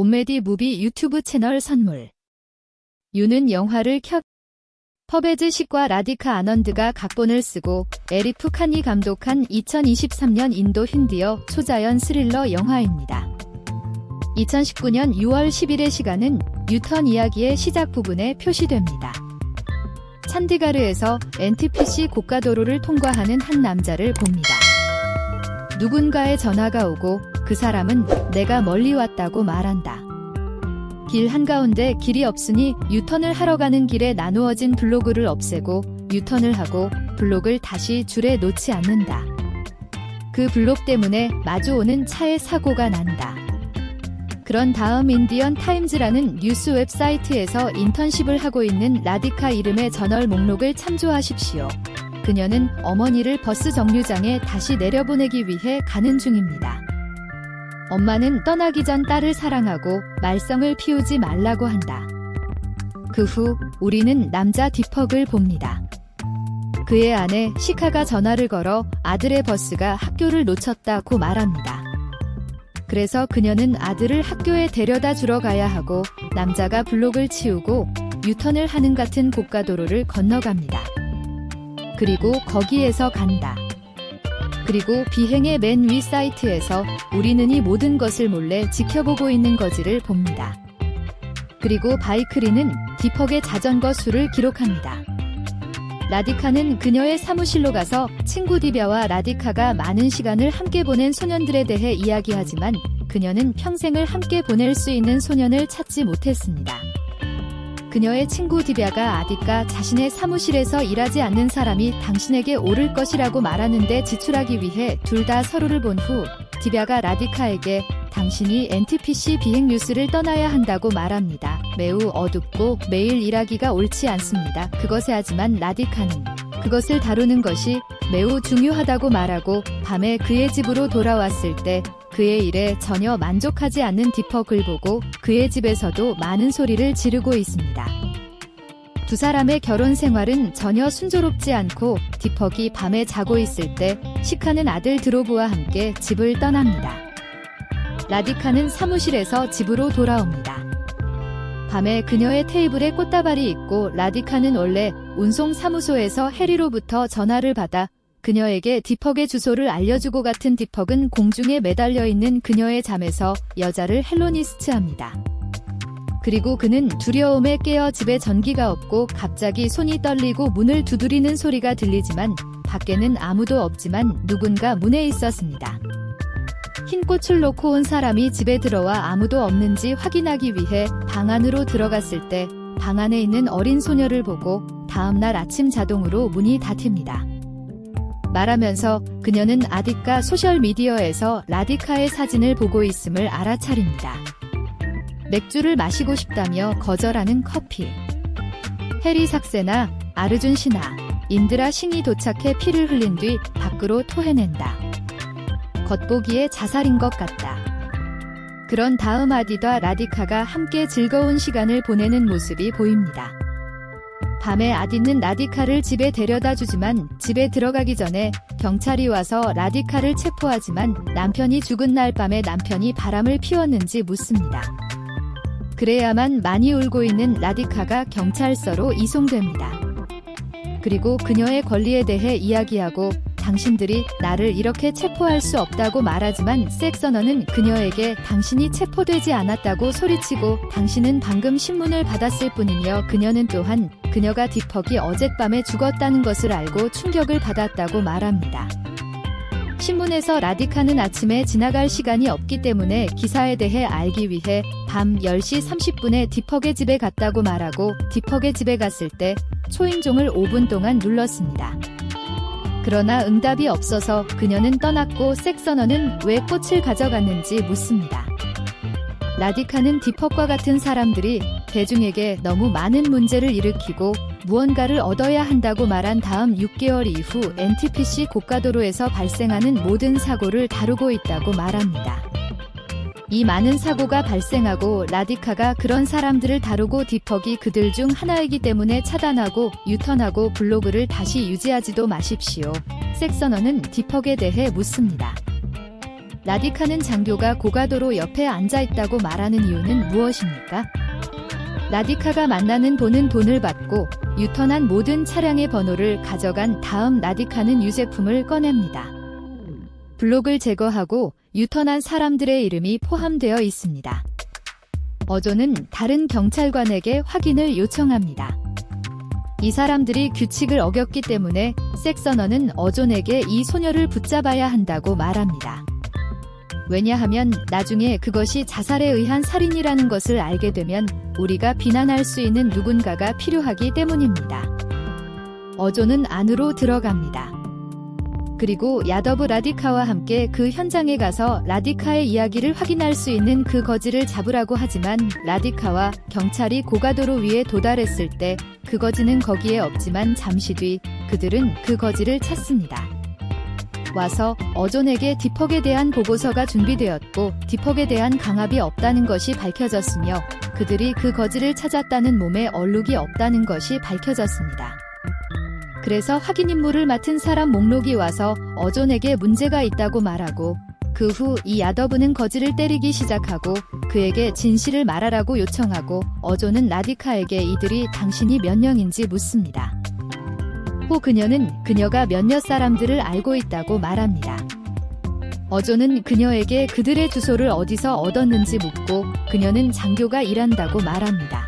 온메디 무비 유튜브 채널 선물. 유는 영화를 켜 퍼베즈 식과 라디카 아넌드가 각본을 쓰고 에리프 칸이 감독한 2023년 인도 힌디어 초자연 스릴러 영화입니다. 2019년 6월 10일의 시간은 유턴 이야기의 시작 부분에 표시됩니다. 찬디가르에서 NTPC 고가도로를 통과하는 한 남자를 봅니다. 누군가의 전화가 오고 그 사람은 내가 멀리 왔다고 말한다. 길 한가운데 길이 없으니 유턴을 하러 가는 길에 나누어진 블록을 없애고 유턴을 하고 블록을 다시 줄에 놓지 않는다. 그 블록 때문에 마주오는 차에 사고가 난다. 그런 다음 인디언 타임즈라는 뉴스 웹사이트에서 인턴십을 하고 있는 라디카 이름의 저널 목록을 참조하십시오. 그녀는 어머니를 버스 정류장에 다시 내려보내기 위해 가는 중입니다. 엄마는 떠나기 전 딸을 사랑하고 말썽을 피우지 말라고 한다. 그 후 우리는 남자 디퍽을 봅니다. 그의 아내 시카가 전화를 걸어 아들의 버스가 학교를 놓쳤다고 말합니다. 그래서 그녀는 아들을 학교에 데려다 주러 가야 하고 남자가 블록을 치우고 유턴을 하는 같은 고가도로를 건너갑니다. 그리고 거기에서 간다. 그리고 비행의 맨 위 사이트에서 우리는 이 모든 것을 몰래 지켜보고 있는 거지를 봅니다. 그리고 바이크리는 디퍽의 자전거 수를 기록합니다. 라디카는 그녀의 사무실로 가서 친구 디벼와 라디카가 많은 시간을 함께 보낸 소년들에 대해 이야기하지만 그녀는 평생을 함께 보낼 수 있는 소년을 찾지 못했습니다. 그녀의 친구 디벼가 아디까 자신의 사무실에서 일하지 않는 사람이 당신에게 오를 것이라고 말하는데 지출하기 위해 둘 다 서로를 본 후 디벼가 라디카에게 당신이 NTPC 비행 뉴스를 떠나야 한다고 말합니다. 매우 어둡고 매일 일하기가 옳지 않습니다. 그것에 하지만 라디카는 그것을 다루는 것이 매우 중요하다고 말하고 밤에 그의 집으로 돌아왔을 때 그의 일에 전혀 만족하지 않는 디퍽을 보고 그의 집에서도 많은 소리를 지르고 있습니다. 두 사람의 결혼 생활은 전혀 순조롭지 않고 디퍽이 밤에 자고 있을 때 시카는 아들 드로브와 함께 집을 떠납니다. 라디카는 사무실에서 집으로 돌아옵니다. 밤에 그녀의 테이블에 꽃다발이 있고 라디카는 원래 운송 사무소에서 해리로부터 전화를 받아 그녀에게 디퍽의 주소를 알려주고 같은 디퍽은 공중에 매달려 있는 그녀의 잠에서 여자를 헬로니스트합니다. 그리고 그는 두려움에 깨어 집에 전기가 없고 갑자기 손이 떨리고 문을 두드리는 소리가 들리지만 밖에는 아무도 없지만 누군가 문에 있었습니다. 흰 꽃을 놓고 온 사람이 집에 들어와 아무도 없는지 확인하기 위해 방 안으로 들어갔을 때 방 안에 있는 어린 소녀를 보고 다음날 아침 자동으로 문이 닫힙니다. 말하면서 그녀는 아디카 소셜미디어에서 라디카의 사진을 보고 있음을 알아차립니다. 맥주를 마시고 싶다며 거절하는 커피. 해리 삭세나 아르준 신하, 인드라 싱이 도착해 피를 흘린 뒤 밖으로 토해낸다. 겉보기에 자살인 것 같다. 그런 다음 아디와 라디카가 함께 즐거운 시간을 보내는 모습이 보입니다. 밤에 아디는 라디카를 집에 데려다 주지만 집에 들어가기 전에 경찰이 와서 라디카를 체포하지만 남편이 죽은 날 밤에 남편이 바람을 피웠는지 묻습니다. 그래야만 많이 울고 있는 라디카가 경찰서로 이송됩니다. 그리고 그녀의 권리에 대해 이야기하고 당신들이 나를 이렇게 체포할 수 없다고 말하지만 섹서너는 그녀에게 당신이 체포되지 않았다고 소리치고 당신은 방금 신문을 받았을 뿐이며 그녀는 또한 그녀가 디퍽이 어젯밤에 죽었다는 것을 알고 충격을 받았다고 말합니다. 신문에서 라디카는 아침에 지나갈 시간이 없기 때문에 기사에 대해 알기 위해 밤 10시 30분에 디퍽의 집에 갔다고 말하고 디퍽의 집에 갔을 때 초인종을 5분 동안 눌렀습니다. 그러나 응답이 없어서 그녀는 떠났고 섹서너는 왜 꽃을 가져갔는지 묻습니다. 라디카는 디퍽과 같은 사람들이 대중에게 너무 많은 문제를 일으키고 무언가를 얻어야 한다고 말한 다음 6개월 이후 NTPC 고가도로에서 발생하는 모든 사고를 다루고 있다고 말합니다. 이 많은 사고가 발생하고 라디카가 그런 사람들을 다루고 디퍽이 그들 중 하나이기 때문에 차단하고 유턴하고 블로그를 다시 유지하지도 마십시오. 섹서너는 디퍽에 대해 묻습니다. 라디카는 장교가 고가도로 옆에 앉아 있다고 말하는 이유는 무엇입니까? 라디카가 만나는 돈은 돈을 받고 유턴한 모든 차량의 번호를 가져간 다음 라디카는 유제품을 꺼냅니다. 블록을 제거하고 유턴한 사람들의 이름이 포함되어 있습니다. 어조는 다른 경찰관에게 확인을 요청합니다. 이 사람들이 규칙을 어겼기 때문에 섹서너는 어존에게 이 소녀를 붙잡아야 한다고 말합니다. 왜냐하면 나중에 그것이 자살에 의한 살인이라는 것을 알게 되면 우리가 비난할 수 있는 누군가가 필요하기 때문입니다. 어조는 안으로 들어갑니다. 그리고 야더브 라디카와 함께 그 현장에 가서 라디카의 이야기를 확인할 수 있는 그 거지를 잡으라고 하지만 라디카와 경찰이 고가도로 위에 도달했을 때 그 거지는 거기에 없지만 잠시 뒤 그들은 그 거지를 찾습니다. 와서 어존에게 디퍽에 대한 보고서가 준비되었고 디퍽에 대한 강압이 없다는 것이 밝혀졌으며 그들이 그 거지를 찾았다는 몸에 얼룩이 없다는 것이 밝혀졌습니다. 그래서 확인 임무를 맡은 사람 목록이 와서 어존에게 문제가 있다고 말하고 그 후 이 야더브는 거지를 때리기 시작하고 그에게 진실을 말하라고 요청하고 어존은 라디카에게 이들이 당신이 몇 명인지 묻습니다. 후 그녀는 그녀가 몇몇 사람들을 알고 있다고 말합니다. 어조는 그녀에게 그들의 주소를 어디서 얻었는지 묻고 그녀는 장교가 일한다고 말합니다.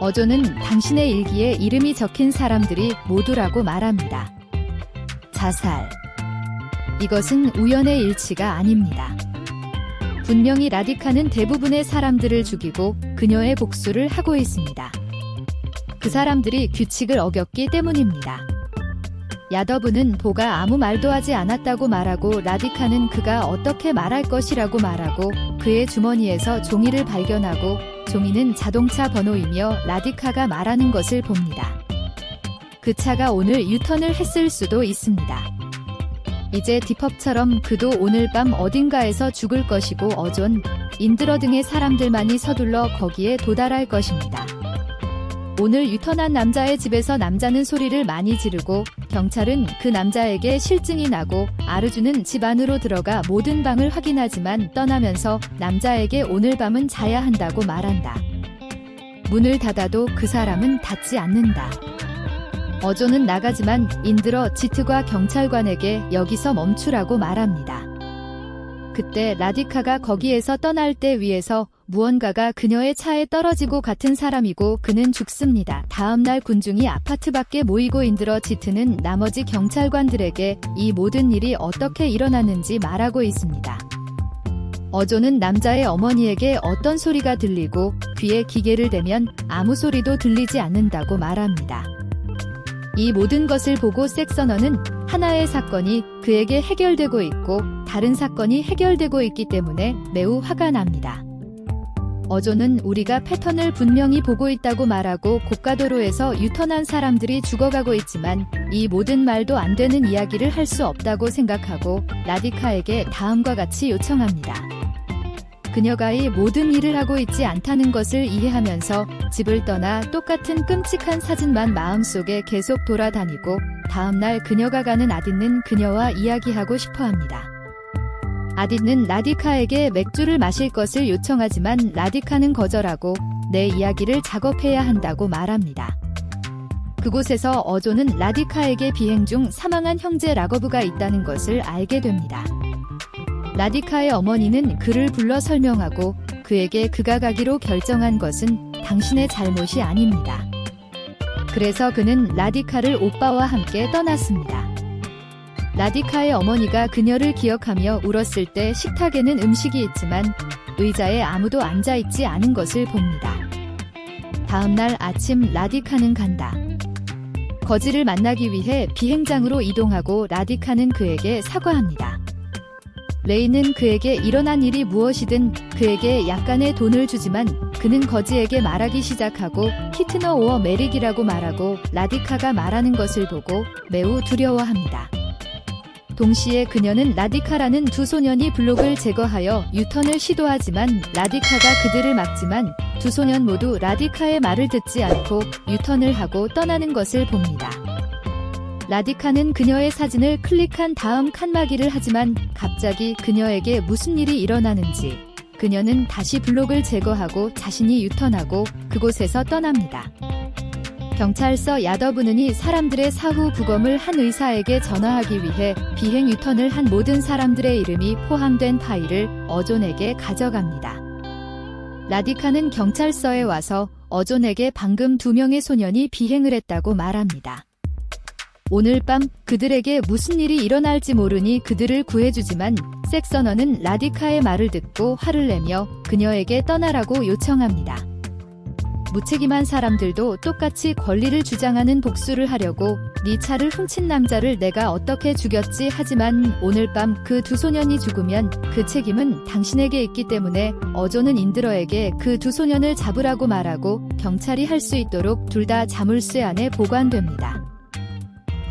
어조는 당신의 일기에 이름이 적힌 사람들이 모두라고 말합니다. 자살. 이것은 우연의 일치가 아닙니다. 분명히 라디카는 대부분의 사람들을 죽이고 그녀의 복수를 하고 있습니다. 그 사람들이 규칙을 어겼기 때문입니다. 야더브는 보가 아무 말도 하지 않았다고 말하고 라디카는 그가 어떻게 말할 것이라고 말하고 그의 주머니에서 종이를 발견하고 종이는 자동차 번호이며 라디카가 말하는 것을 봅니다. 그 차가 오늘 유턴을 했을 수도 있습니다. 이제 디펍처럼 그도 오늘 밤 어딘가에서 죽을 것이고 어존, 인드러 등의 사람들만이 서둘러 거기에 도달할 것입니다. 오늘 유턴한 남자의 집에서 남자는 소리를 많이 지르고 경찰은 그 남자에게 실증이 나고 아르주는 집 안으로 들어가 모든 방을 확인하지만 떠나면서 남자에게 오늘 밤은 자야 한다고 말한다. 문을 닫아도 그 사람은 닫지 않는다. 어조는 나가지만 인들어 지트과 경찰관에게 여기서 멈추라고 말합니다. 그때 라디카가 거기에서 떠날 때 위에서 무언가가 그녀의 차에 떨어지고 같은 사람이고 그는 죽습니다. 다음날 군중이 아파트 밖에 모이고 인들어 지트는 나머지 경찰관들에게 이 모든 일이 어떻게 일어났는지 말하고 있습니다. 어조는 남자의 어머니에게 어떤 소리가 들리고 귀에 기계를 대면 아무 소리도 들리지 않는다고 말합니다. 이 모든 것을 보고 섹서너는 하나의 사건이 그에게 해결되고 있고 다른 사건이 해결되고 있기 때문에 매우 화가 납니다. 어조는 우리가 패턴을 분명히 보고 있다고 말하고 고가도로에서 유턴한 사람들이 죽어가고 있지만 이 모든 말도 안 되는 이야기를 할 수 없다고 생각하고 라디카에게 다음과 같이 요청합니다. 그녀가 이 모든 일을 하고 있지 않다는 것을 이해하면서 집을 떠나 똑같은 끔찍한 사진만 마음속에 계속 돌아다니고 다음날 그녀가 가는 아딘는 그녀와 이야기하고 싶어 합니다. 아딘는 라디카에게 맥주를 마실 것을 요청하지만 라디카는 거절하고 내 이야기를 작업해야 한다고 말합니다. 그곳에서 어조는 라디카에게 비행 중 사망한 형제 라거브가 있다는 것을 알게 됩니다. 라디카의 어머니는 그를 불러 설명하고 그에게 그가 가기로 결정한 것은 당신의 잘못이 아닙니다. 그래서 그는 라디카를 오빠와 함께 떠났습니다. 라디카의 어머니가 그녀를 기억하며 울었을 때 식탁에는 음식이 있지만 의자에 아무도 앉아있지 않은 것을 봅니다. 다음날 아침 라디카는 간다. 거지를 만나기 위해 비행장으로 이동하고 라디카는 그에게 사과합니다. 레이는 그에게 일어난 일이 무엇이든 그에게 약간의 돈을 주지만 그는 거지에게 말하기 시작하고 히트너 오어 메릭이라고 말하고 라디카가 말하는 것을 보고 매우 두려워합니다. 동시에 그녀는 라디카라는 두 소년이 블록을 제거하여 유턴을 시도하지만 라디카가 그들을 막지만 두 소년 모두 라디카의 말을 듣지 않고 유턴을 하고 떠나는 것을 봅니다. 라디카는 그녀의 사진을 클릭한 다음 칸막이를 하지만 갑자기 그녀에게 무슨 일이 일어나는지 그녀는 다시 블록을 제거하고 자신이 유턴하고 그곳에서 떠납니다. 경찰서 야더브는이 사람들의 사후 부검을 한 의사에게 전화하기 위해 비행 유턴을 한 모든 사람들의 이름이 포함된 파일을 어존에게 가져갑니다. 라디카는 경찰서에 와서 어존에게 방금 두 명의 소년이 비행을 했다고 말합니다. 오늘 밤 그들에게 무슨 일이 일어날지 모르니 그들을 구해주지만 섹서너는 라디카의 말을 듣고 화를 내며 그녀에게 떠나라고 요청합니다. 무책임한 사람들도 똑같이 권리를 주장하는 복수를 하려고 네 차를 훔친 남자를 내가 어떻게 죽였지 하지만 오늘 밤 그 두 소년이 죽으면 그 책임은 당신에게 있기 때문에 어조는 인드러에게 그 두 소년을 잡으라고 말하고 경찰이 할 수 있도록 둘 다 자물쇠 안에 보관됩니다.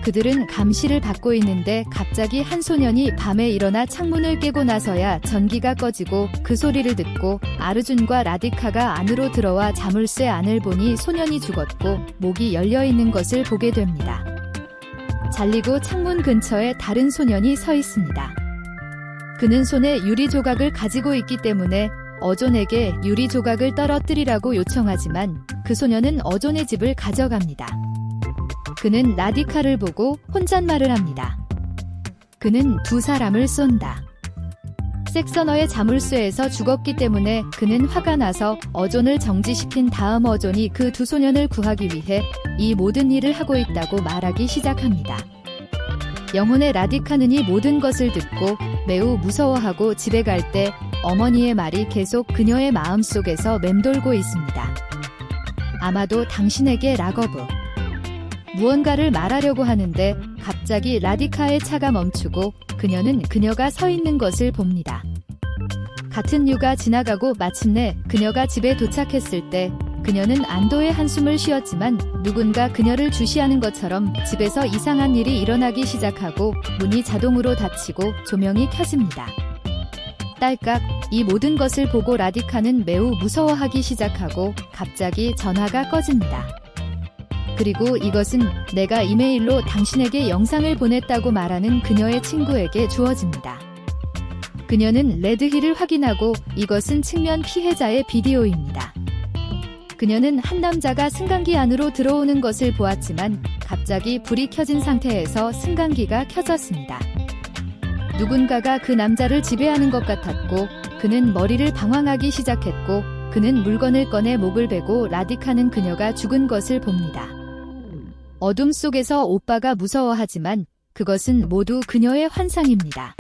그들은 감시를 받고 있는데 갑자기 한 소년이 밤에 일어나 창문을 깨고 나서야 전기가 꺼지고 그 소리를 듣고 아르준과 라디카가 안으로 들어와 자물쇠 안을 보니 소년이 죽었고 목이 열려 있는 것을 보게 됩니다. 잘리고 창문 근처에 다른 소년이 서 있습니다. 그는 손에 유리 조각을 가지고 있기 때문에 어존에게 유리 조각을 떨어뜨리라고 요청하지만 그 소년은 어존의 집을 가져갑니다. 그는 라디카를 보고 혼잣말을 합니다. 그는 두 사람을 쏜다. 섹서너의 자물쇠에서 죽었기 때문에 그는 화가 나서 어존을 정지시킨 다음 어존이 그 두 소년을 구하기 위해 이 모든 일을 하고 있다고 말하기 시작합니다. 영혼의 라디카는 이 모든 것을 듣고 매우 무서워하고 집에 갈 때 어머니의 말이 계속 그녀의 마음속에서 맴돌고 있습니다. 아마도 당신에게 라거브. 무언가를 말하려고 하는데 갑자기 라디카의 차가 멈추고 그녀는 그녀가 서 있는 것을 봅니다. 같은 유가 지나가고 마침내 그녀가 집에 도착했을 때 그녀는 안도의 한숨을 쉬었지만 누군가 그녀를 주시하는 것처럼 집에서 이상한 일이 일어나기 시작하고 문이 자동으로 닫히고 조명이 켜집니다. 딸깍 이 모든 것을 보고 라디카는 매우 무서워하기 시작하고 갑자기 전화가 꺼집니다. 그리고 이것은 내가 이메일로 당신에게 영상을 보냈다고 말하는 그녀의 친구에게 주어집니다. 그녀는 레드힐을 확인하고 이것은 측면 피해자의 비디오입니다. 그녀는 한 남자가 승강기 안으로 들어오는 것을 보았지만 갑자기 불이 켜진 상태에서 승강기가 켜졌습니다. 누군가가 그 남자를 지배하는 것 같았고 그는 머리를 방황하기 시작했고 그는 물건을 꺼내 목을 베고 라디카는 그녀가 죽은 것을 봅니다. 어둠 속에서 오빠가 무서워하지만 그것은 모두 그녀의 환상입니다.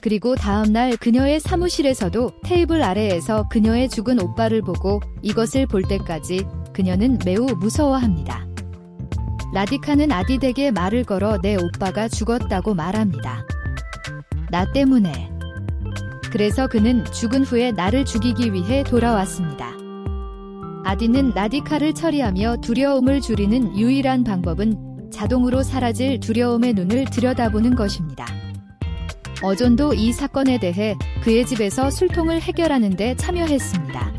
그리고 다음날 그녀의 사무실에서도 테이블 아래에서 그녀의 죽은 오빠를 보고 이것을 볼 때까지 그녀는 매우 무서워합니다. 라디카는 아디덱에 말을 걸어 내 오빠가 죽었다고 말합니다. 나 때문에. 그래서 그는 죽은 후에 나를 죽이기 위해 돌아왔습니다. 아디는 라디카를 처리하며 두려움을 줄이는 유일한 방법은 자동으로 사라질 두려움의 눈을 들여다보는 것입니다. 어존도 이 사건에 대해 그의 집에서 술통을 해결하는 데 참여했습니다.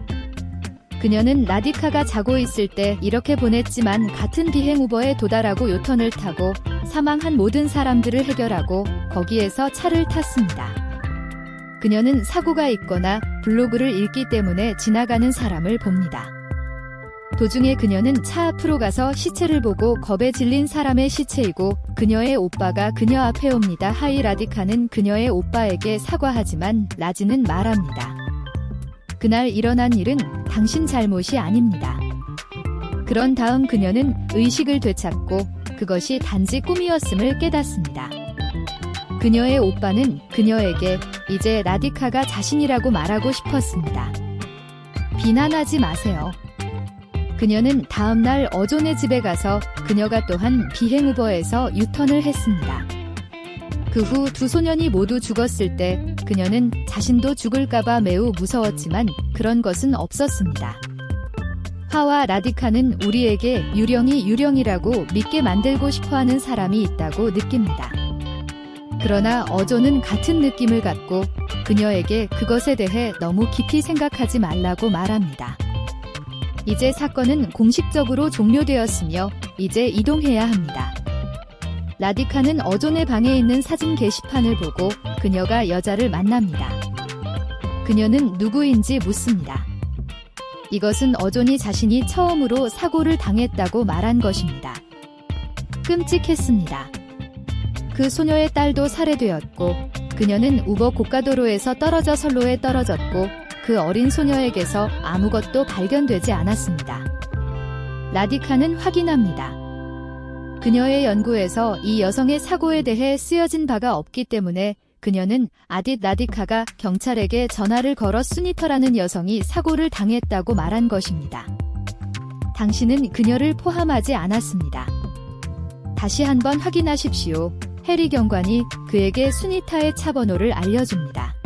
그녀는 라디카가 자고 있을 때 이렇게 보냈지만 같은 비행 우버에 도달하고 요턴을 타고 사망한 모든 사람들을 해결하고 거기에서 차를 탔습니다. 그녀는 사고가 있거나 블로그를 읽기 때문에 지나가는 사람을 봅니다. 도중에 그녀는 차 앞으로 가서 시체를 보고 겁에 질린 사람의 시체이고 그녀의 오빠가 그녀 앞에 옵니다. 하이 라디카는 그녀의 오빠에게 사과하지만 라지는 말합니다. 그날 일어난 일은 당신 잘못이 아닙니다. 그런 다음 그녀는 의식을 되찾고 그것이 단지 꿈이었음을 깨닫습니다. 그녀의 오빠는 그녀에게 이제 라디카가 자신이라고 말하고 싶었습니다. 비난하지 마세요. 그녀는 다음날 어존의 집에 가서 그녀가 또한 비행 우버에서 유턴을 했습니다. 그 후 두 소년이 모두 죽었을 때 그녀는 자신도 죽을까봐 매우 무서웠지만 그런 것은 없었습니다. 화와 라디카는 우리에게 유령이 유령이라고 믿게 만들고 싶어하는 사람이 있다고 느낍니다. 그러나 어조는 같은 느낌을 갖고 그녀에게 그것에 대해 너무 깊이 생각하지 말라고 말합니다. 이제 사건은 공식적으로 종료되었으며 이제 이동해야 합니다. 라디카는 어존의 방에 있는 사진 게시판을 보고 그녀가 여자를 만납니다. 그녀는 누구인지 묻습니다. 이것은 어존이 자신이 처음으로 사고를 당했다고 말한 것입니다. 끔찍했습니다. 그 소녀의 딸도 살해되었고 그녀는 우버 고가도로에서 떨어져 선로에 떨어졌고 그 어린 소녀에게서 아무것도 발견되지 않았습니다. 라디카는 확인합니다. 그녀의 연구에서 이 여성의 사고에 대해 쓰여진 바가 없기 때문에 그녀는 아딧 라디카가 경찰에게 전화를 걸어 수니터라는 여성이 사고를 당했다고 말한 것입니다. 당신은 그녀를 포함하지 않았습니다. 다시 한번 확인하십시오. 해리 경관이 그에게 수니타의 차 번호를 알려줍니다.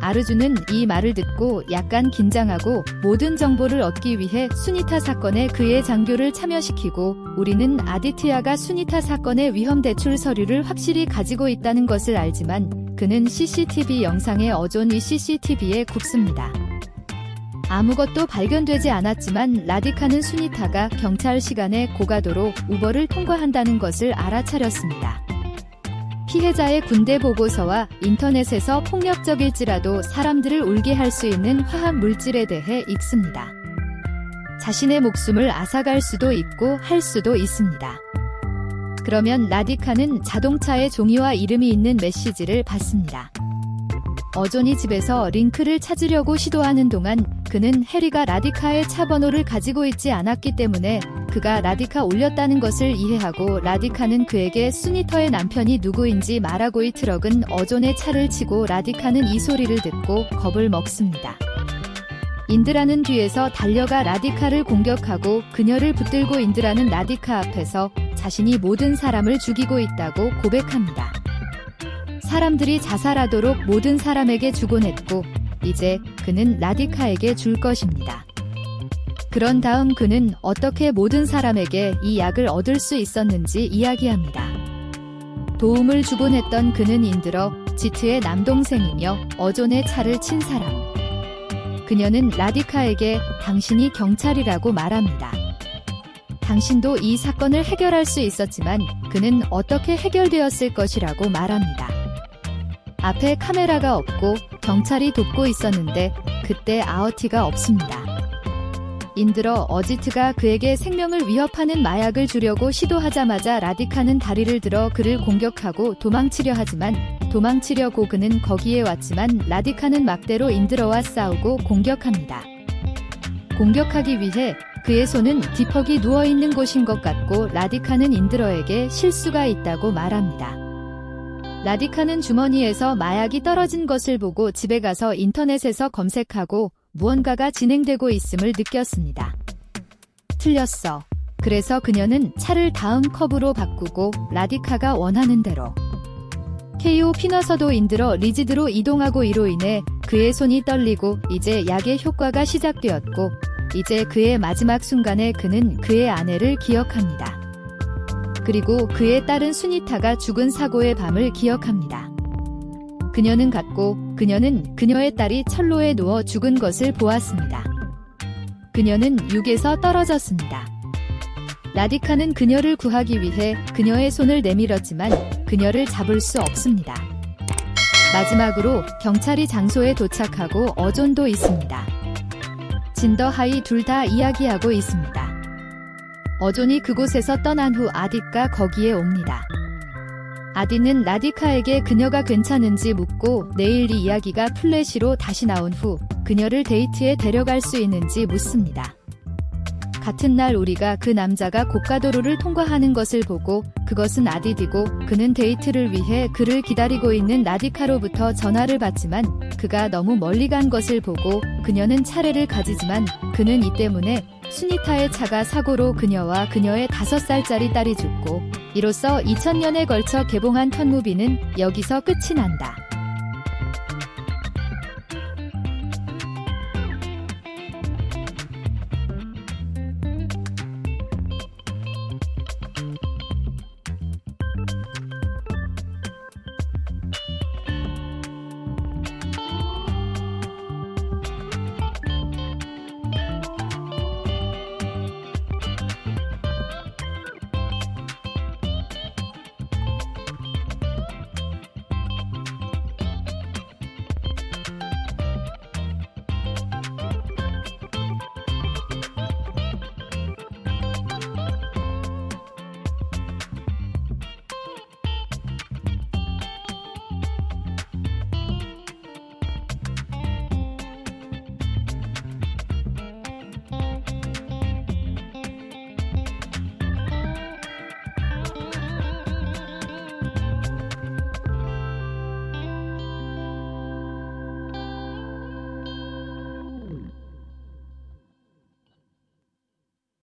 아르주는 이 말을 듣고 약간 긴장하고 모든 정보를 얻기 위해 수니타 사건에 그의 장교를 참여시키고 우리는 아디티아가 수니타 사건의 위험 대출 서류를 확실히 가지고 있다는 것을 알지만 그는 CCTV 영상에 어존이 CCTV에 굽습니다. 아무것도 발견되지 않았지만 라디카는 수니타가 경찰 시간에 고가도로 우버를 통과한다는 것을 알아차렸습니다. 피해자의 군대 보고서와 인터넷에서 폭력적일지라도 사람들을 울게 할 수 있는 화학 물질에 대해 읽습니다. 자신의 목숨을 앗아갈 수도 있고 할 수도 있습니다. 그러면 라디카는 자동차의 종이와 이름이 있는 메시지를 받습니다. 어존이 집에서 링크를 찾으려고 시도하는 동안 그는 해리가 라디카의 차 번호를 가지고 있지 않았기 때문에 그가 라디카 올렸다는 것을 이해하고 라디카는 그에게 수니터의 남편이 누구인지 말하고 이 트럭은 어존의 차를 치고 라디카는 이 소리를 듣고 겁을 먹습니다. 인드라는 뒤에서 달려가 라디카를 공격하고 그녀를 붙들고 인드라는 라디카 앞에서 자신이 모든 사람을 죽이고 있다고 고백합니다. 사람들이 자살하도록 모든 사람에게 주곤 했고 이제 그는 라디카에게 줄 것입니다. 그런 다음 그는 어떻게 모든 사람에게 이 약을 얻을 수 있었는지 이야기합니다. 도움을 주곤 했던 그는 인들어 지트의 남동생이며 어존의 차를 친 사람. 그녀는 라디카에게 당신이 경찰이라고 말합니다. 당신도 이 사건을 해결할 수 있었지만 그는 어떻게 해결되었을 것이라고 말합니다. 앞에 카메라가 없고 경찰이 돕고 있었는데 그때 아어티가 없습니다. 인들어 어지트가 그에게 생명을 위협하는 마약을 주려고 시도하자마자 라디카는 다리를 들어 그를 공격하고 도망치려 하지만 도망치려 고 그는 거기에 왔지만 라디카는 막대로 인들어와 싸우고 공격합니다. 공격하기 위해 그의 손은 디퍽이 누워있는 곳인 것 같고 라디카는 인들어에게 실수가 있다고 말합니다. 라디카는 주머니에서 마약이 떨어진 것을 보고 집에 가서 인터넷에서 검색하고 무언가가 진행되고 있음을 느꼈습니다. 틀렸어. 그래서 그녀는 차를 다음 컵으로 바꾸고 라디카가 원하는 대로 KO 피너서도 인들어 리지드로 이동하고 이로 인해 그의 손이 떨리고 이제 약의 효과가 시작되었고 이제 그의 마지막 순간에 그는 그의 아내를 기억합니다. 그리고 그의 딸은 수니타가 죽은 사고의 밤을 기억합니다. 그녀는 갔고 그녀는 그녀의 딸이 철로에 누워 죽은 것을 보았습니다. 그녀는 육에서 떨어졌습니다. 라디카는 그녀를 구하기 위해 그녀의 손을 내밀었지만 그녀를 잡을 수 없습니다. 마지막으로 경찰이 장소에 도착하고 어존도 있습니다. 진더하이 둘 다 이야기하고 있습니다. 어존이 그곳에서 떠난 후 아디가 거기에 옵니다. 아디는 라디카에게 그녀가 괜찮은지 묻고 내일 이 이야기가 플래시로 다시 나온 후 그녀를 데이트에 데려갈 수 있는지 묻습니다. 같은 날 우리가 그 남자가 고가도로를 통과하는 것을 보고 그것은 아디디고 그는 데이트를 위해 그를 기다리고 있는 라디카로부터 전화를 받지만 그가 너무 멀리 간 것을 보고 그녀는 차례를 가지지만 그는 이 때문에 수니타의 차가 사고로 그녀와 그녀의 5살짜리 딸이 죽고 이로써 2000년에 걸쳐 개봉한 턴무비는 여기서 끝이 난다.